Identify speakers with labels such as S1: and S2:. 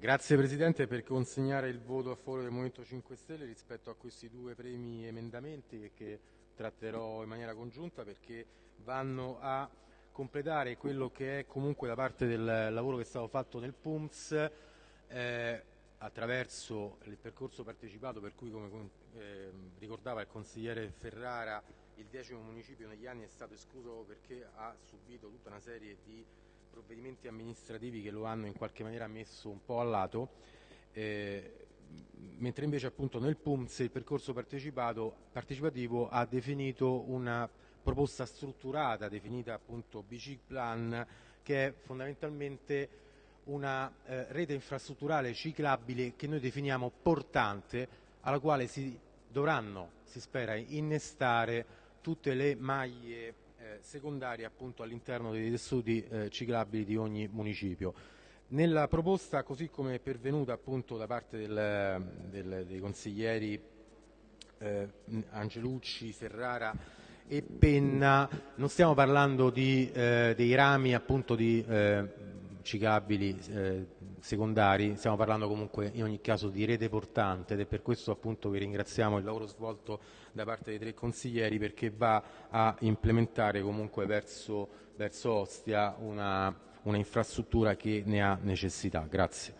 S1: Grazie Presidente per consegnare il voto a favore del Movimento 5 Stelle rispetto a questi due premi emendamenti che tratterò in maniera congiunta perché vanno a completare quello che è comunque da parte del lavoro che è stato fatto nel PUMS eh, attraverso il percorso partecipato per cui come eh, ricordava il consigliere Ferrara il decimo municipio negli anni è stato escluso perché ha subito tutta una serie di provvedimenti amministrativi che lo hanno in qualche maniera messo un po' a lato, eh, mentre invece appunto nel PUMS il percorso partecipativo ha definito una proposta strutturata, definita appunto BC Plan, che è fondamentalmente una eh, rete infrastrutturale ciclabile che noi definiamo portante, alla quale si dovranno, si spera, innestare tutte le maglie secondarie appunto all'interno dei tessuti eh, ciclabili di ogni municipio. Nella proposta, così come è pervenuta appunto da parte del, del, dei consiglieri eh, Angelucci, Ferrara e Penna, non stiamo parlando di, eh, dei rami appunto di ciclabili eh, secondari, stiamo parlando comunque in ogni caso di rete portante ed è per questo appunto che ringraziamo il lavoro svolto da parte dei tre consiglieri perché va a implementare comunque verso, verso Ostia una, una infrastruttura che ne ha necessità. Grazie.